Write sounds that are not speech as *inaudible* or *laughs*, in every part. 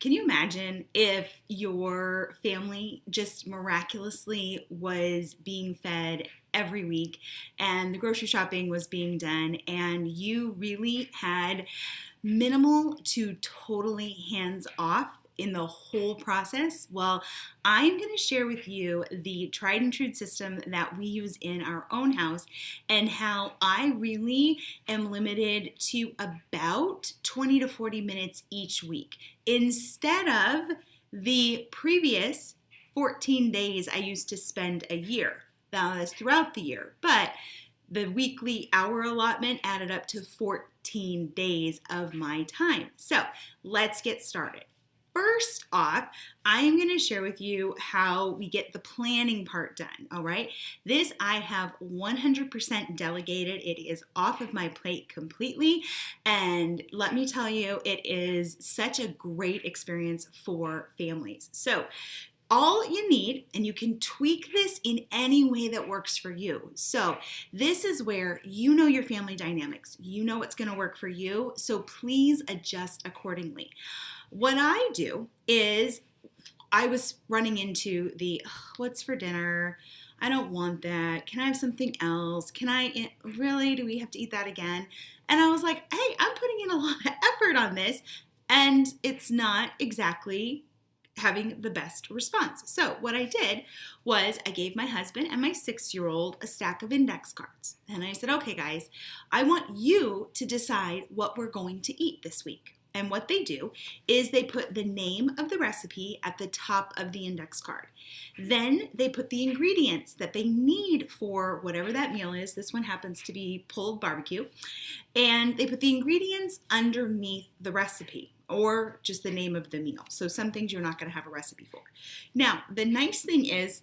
Can you imagine if your family just miraculously was being fed every week and the grocery shopping was being done and you really had minimal to totally hands off in the whole process? Well, I'm going to share with you the tried and true system that we use in our own house and how I really am limited to about 20 to 40 minutes each week instead of the previous 14 days I used to spend a year. Now, that's throughout the year, but the weekly hour allotment added up to 14 days of my time. So let's get started. First off, I'm going to share with you how we get the planning part done, all right? This I have 100% delegated. It is off of my plate completely, and let me tell you, it is such a great experience for families. So, all you need, and you can tweak this in any way that works for you. So, this is where you know your family dynamics, you know what's going to work for you, so please adjust accordingly. What I do is I was running into the what's for dinner? I don't want that. Can I have something else? Can I really? Do we have to eat that again? And I was like, hey, I'm putting in a *laughs* lot of effort on this, and it's not exactly having the best response. So, what I did was I gave my husband and my six year old a stack of index cards. And I said, okay, guys, I want you to decide what we're going to eat this week. And what they do is they put the name of the recipe at the top of the index card. Then they put the ingredients that they need for whatever that meal is. This one happens to be pulled barbecue. And they put the ingredients underneath the recipe or just the name of the meal. So some things you're not going to have a recipe for. Now, the nice thing is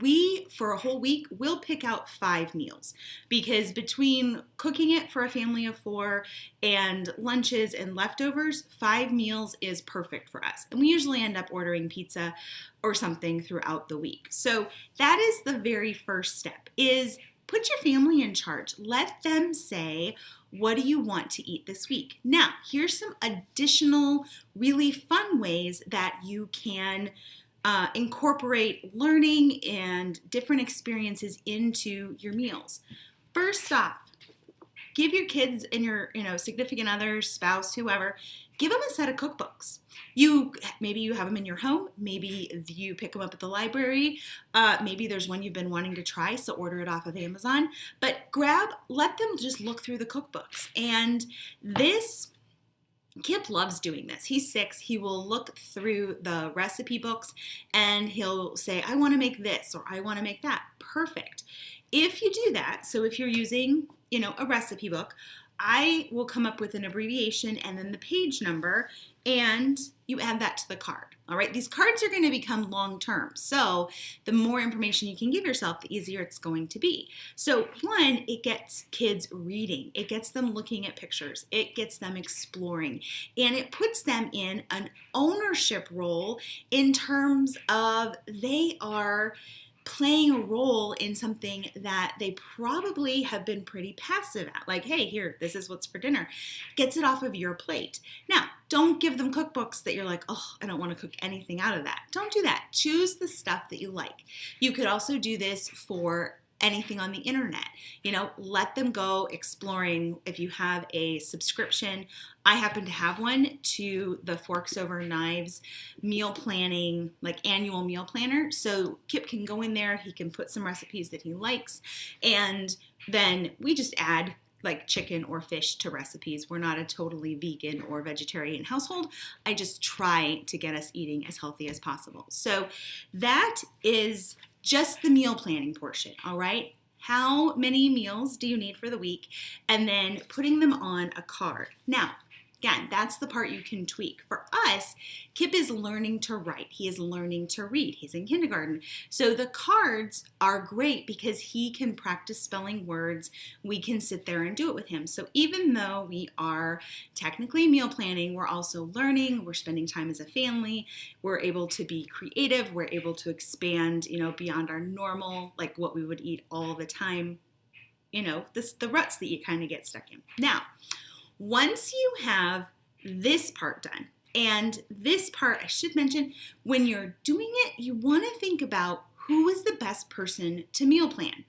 we for a whole week will pick out five meals. Because between cooking it for a family of four and lunches and leftovers five meals is perfect for us. And we usually end up ordering pizza or something throughout the week. So that is the very first step is put your family in charge. Let them say what do you want to eat this week? Now here's some additional really fun ways that you can uh, incorporate learning and different experiences into your meals. First off, give your kids and your you know significant other, spouse, whoever, give them a set of cookbooks. You maybe you have them in your home, maybe you pick them up at the library, uh, maybe there's one you've been wanting to try, so order it off of Amazon. But grab, let them just look through the cookbooks, and this Kip loves doing this. He's six. He will look through the recipe books and he'll say, I want to make this or I want to make that. Perfect. If you do that, so if you're using, you know, a recipe book, I will come up with an abbreviation and then the page number and you add that to the card. All right, these cards are going to become long term. So the more information you can give yourself, the easier it's going to be. So, one, it gets kids reading, it gets them looking at pictures, it gets them exploring, and it puts them in an ownership role in terms of they are playing a role in something that they probably have been pretty passive at. Like, hey, here, this is what's for dinner. Gets it off of your plate. Now, don't give them cookbooks that you're like, oh, I don't want to cook anything out of that. Don't do that. Choose the stuff that you like. You could also do this for anything on the internet. You know, let them go exploring. If you have a subscription, I happen to have one to the Forks Over Knives meal planning, like annual meal planner. So Kip can go in there, he can put some recipes that he likes, and then we just add like chicken or fish to recipes. We're not a totally vegan or vegetarian household. I just try to get us eating as healthy as possible. So that is just the meal planning portion, all right? How many meals do you need for the week? And then putting them on a card. Now, Again, that's the part you can tweak. For us, Kip is learning to write. He is learning to read. He's in kindergarten. So the cards are great because he can practice spelling words. We can sit there and do it with him. So even though we are technically meal planning, we're also learning, we're spending time as a family, we're able to be creative, we're able to expand, you know, beyond our normal, like what we would eat all the time. You know, this the ruts that you kind of get stuck in. Now, once you have this part done, And this part, I should mention, when you're doing it, you want to think about who is the best person to meal plan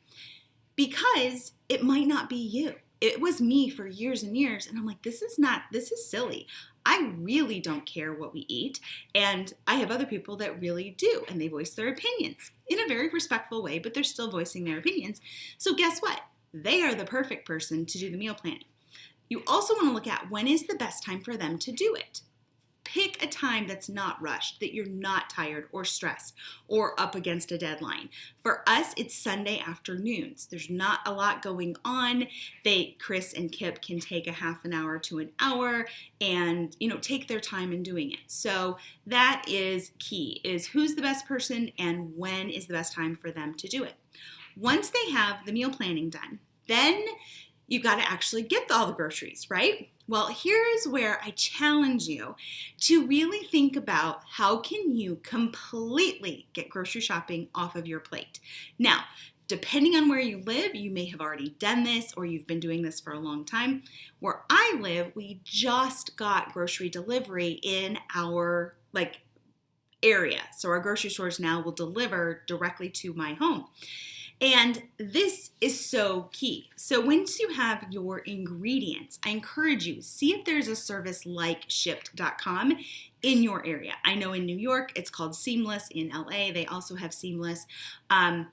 because it might not be you. It was me for years and years, and I'm like, this is not, this is silly. I really don't care what we eat, and I have other people that really do, and they voice their opinions in a very respectful way, but they're still voicing their opinions. So, guess what? They are the perfect person to do the meal planning. You also want to look at when is the best time for them to do it pick a time that's not rushed, that you're not tired or stressed or up against a deadline. For us, it's Sunday afternoons. There's not a lot going on. They Chris and Kip can take a half an hour to an hour and, you know, take their time in doing it. So that is key is who's the best person and when is the best time for them to do it. Once they have the meal planning done, then you got to actually get all the groceries, right? Well, here's where I challenge you to really think about how can you completely get grocery shopping off of your plate. Now, depending on where you live, you may have already done this or you've been doing this for a long time. Where I live, we just got grocery delivery in our like area. So our grocery stores now will deliver directly to my home. And this is so key. So once you have your ingredients, I encourage you, see if there's a service like shipt.com in your area. I know in New York, it's called Seamless. In LA, they also have Seamless. Um,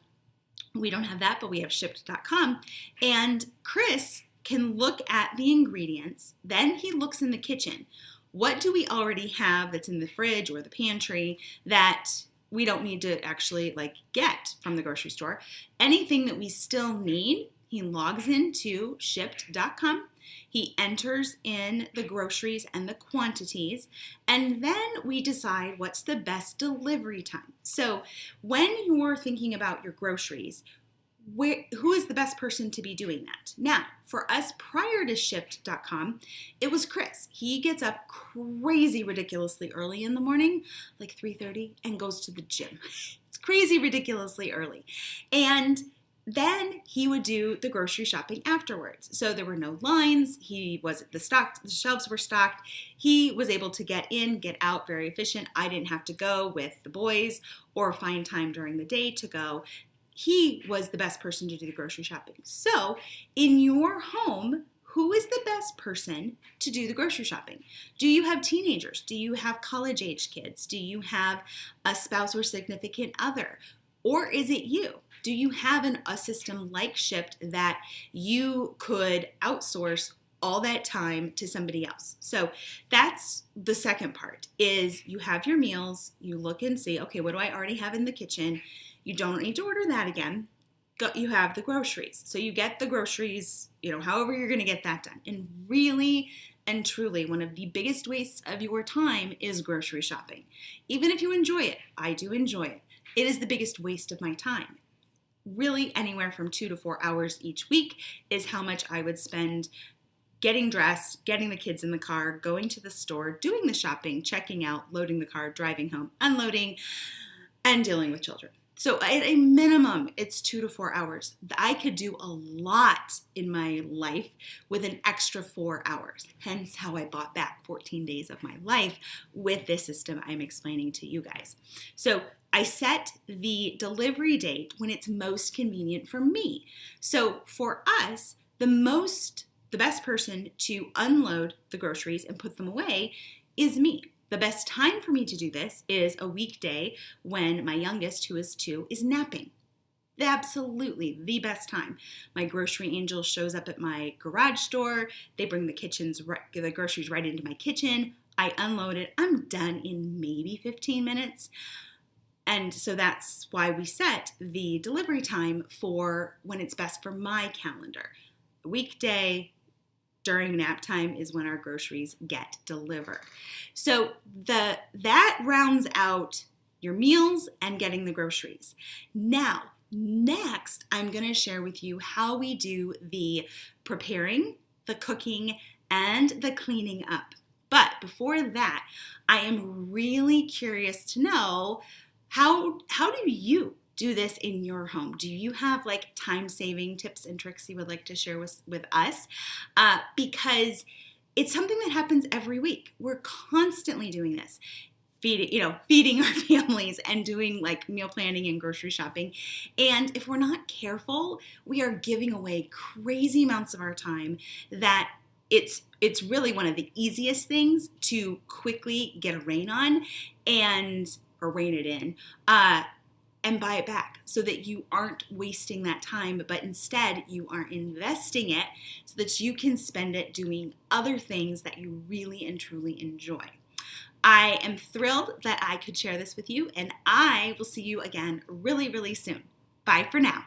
we don't have that, but we have shipt.com. And Chris can look at the ingredients. Then he looks in the kitchen. What do we already have that's in the fridge or the pantry that we don't need to actually like get from the grocery store. Anything that we still need, he logs into shipt.com. He enters in the groceries and the quantities, and then we decide what's the best delivery time. So, when you're thinking about your groceries, where, who is the best person to be doing that? Now, for us prior to shipt.com, it was Chris. He gets up crazy ridiculously early in the morning, like 3:30 and goes to the gym. *laughs* It's crazy ridiculously early. And then he would do the grocery shopping afterwards. So there were no lines. He was the stock the shelves were stocked. He was able to get in, get out very efficient. I didn't have to go with the boys or find time during the day to go he was the best person to do the grocery shopping. So, in your home, who is the best person to do the grocery shopping? Do you have teenagers? Do you have college age kids? Do you have a spouse or significant other? Or is it you? Do you have an, a system like Shipt that you could outsource all that time to somebody else. So that's the second part is you have your meals, you look and see, okay, what do I already have in the kitchen? You don't need to order that again. You have the groceries. So you get the groceries, you know, however you're going to get that done. And really and truly, one of the biggest wastes of your time is grocery shopping. Even if you enjoy it, I do enjoy it. It is the biggest waste of my time. Really, anywhere from two to four hours each week is how much I would spend getting dressed, getting the kids in the car, going to the store, doing the shopping, checking out, loading the car, driving home, unloading, and dealing with children. So at a minimum, it's two to four hours. I could do a lot in my life with an extra four hours. Hence how I bought back 14 days of my life with this system I'm explaining to you guys. So I set the delivery date when it's most convenient for me. So for us, the most, the best person to unload the groceries and put them away is me. The best time for me to do this is a weekday when my youngest, who is two, is napping. The absolutely the best time. My grocery angel shows up at my garage door. They bring the kitchens, the groceries right into my kitchen. I unload it. I'm done in maybe 15 minutes. And so that's why we set the delivery time for when it's best for my calendar. Weekday, during nap time is when our groceries get delivered. So the that rounds out your meals and getting the groceries. Now, next, I'm going to share with you how we do the preparing, the cooking, and the cleaning up. But before that, I am really curious to know how how do you do this in your home? Do you have like time saving tips and tricks you would like to share with, with us? Uh, because it's something that happens every week. We're constantly doing this. Feeding, you know, feeding *laughs* our families and doing like meal planning and grocery shopping. And if we're not careful, we are giving away crazy amounts of our time that it's it's really one of the easiest things to quickly get a rein on and or rein it in uh, and buy it back so that you aren't wasting that time, but instead you are investing it so that you can spend it doing other things that you really and truly enjoy. I am thrilled that I could share this with you, and I will see you again really, really soon. Bye for now.